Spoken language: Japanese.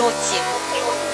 境地